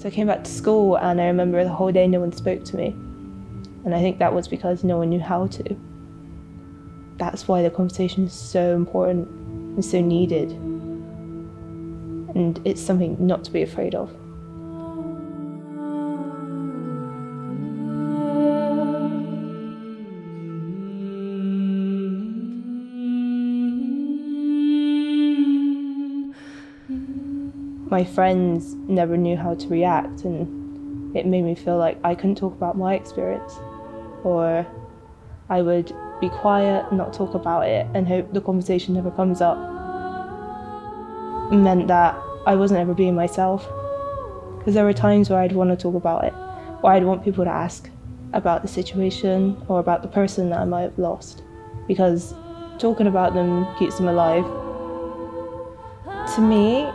So I came back to school and I remember the whole day no one spoke to me. And I think that was because no one knew how to. That's why the conversation is so important and so needed. And it's something not to be afraid of. My friends never knew how to react and it made me feel like I couldn't talk about my experience or I would be quiet, not talk about it and hope the conversation never comes up. It meant that I wasn't ever being myself because there were times where I'd want to talk about it or I'd want people to ask about the situation or about the person that I might have lost because talking about them keeps them alive. To me,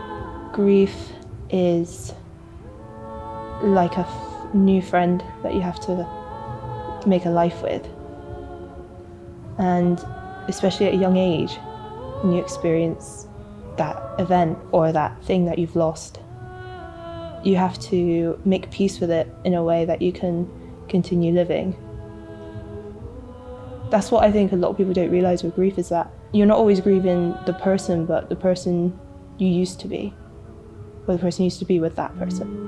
grief is like a new friend that you have to make a life with. And especially at a young age, when you experience that event or that thing that you've lost, you have to make peace with it in a way that you can continue living. That's what I think a lot of people don't realize with grief is that you're not always grieving the person, but the person you used to be or the person used to be with that person.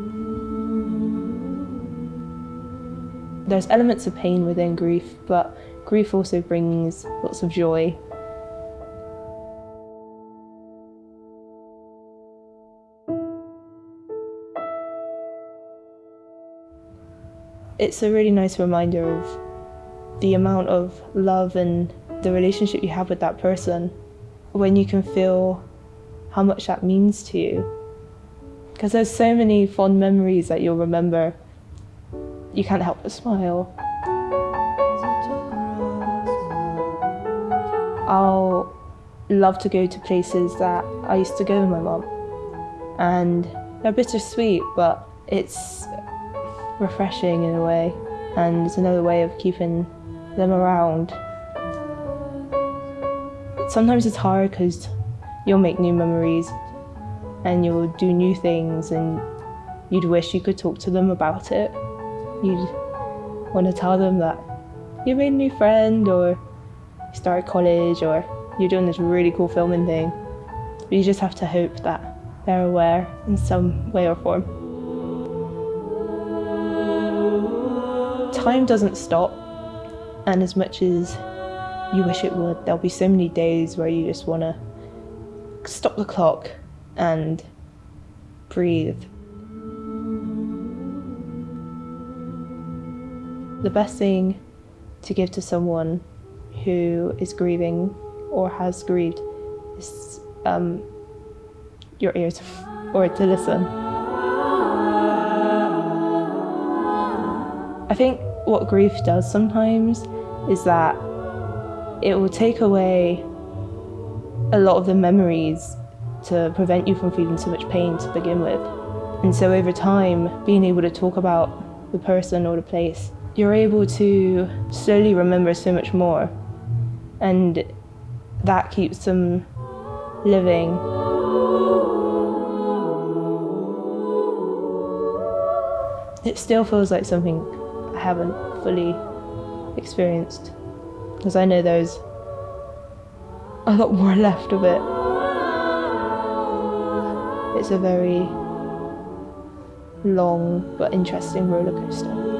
There's elements of pain within grief, but grief also brings lots of joy. It's a really nice reminder of the amount of love and the relationship you have with that person when you can feel how much that means to you because there's so many fond memories that you'll remember. You can't help but smile. I'll love to go to places that I used to go with my mum. And they're bittersweet, but it's refreshing in a way. And it's another way of keeping them around. Sometimes it's hard because you'll make new memories and you'll do new things and you'd wish you could talk to them about it. You'd want to tell them that you made a new friend or you started college or you're doing this really cool filming thing. But you just have to hope that they're aware in some way or form. Time doesn't stop and as much as you wish it would, there'll be so many days where you just want to stop the clock and breathe. The best thing to give to someone who is grieving or has grieved is um, your ears or to listen. I think what grief does sometimes is that it will take away a lot of the memories to prevent you from feeling so much pain to begin with. And so over time, being able to talk about the person or the place, you're able to slowly remember so much more. And that keeps them living. It still feels like something I haven't fully experienced because I know there's a lot more left of it. It's a very long but interesting roller coaster.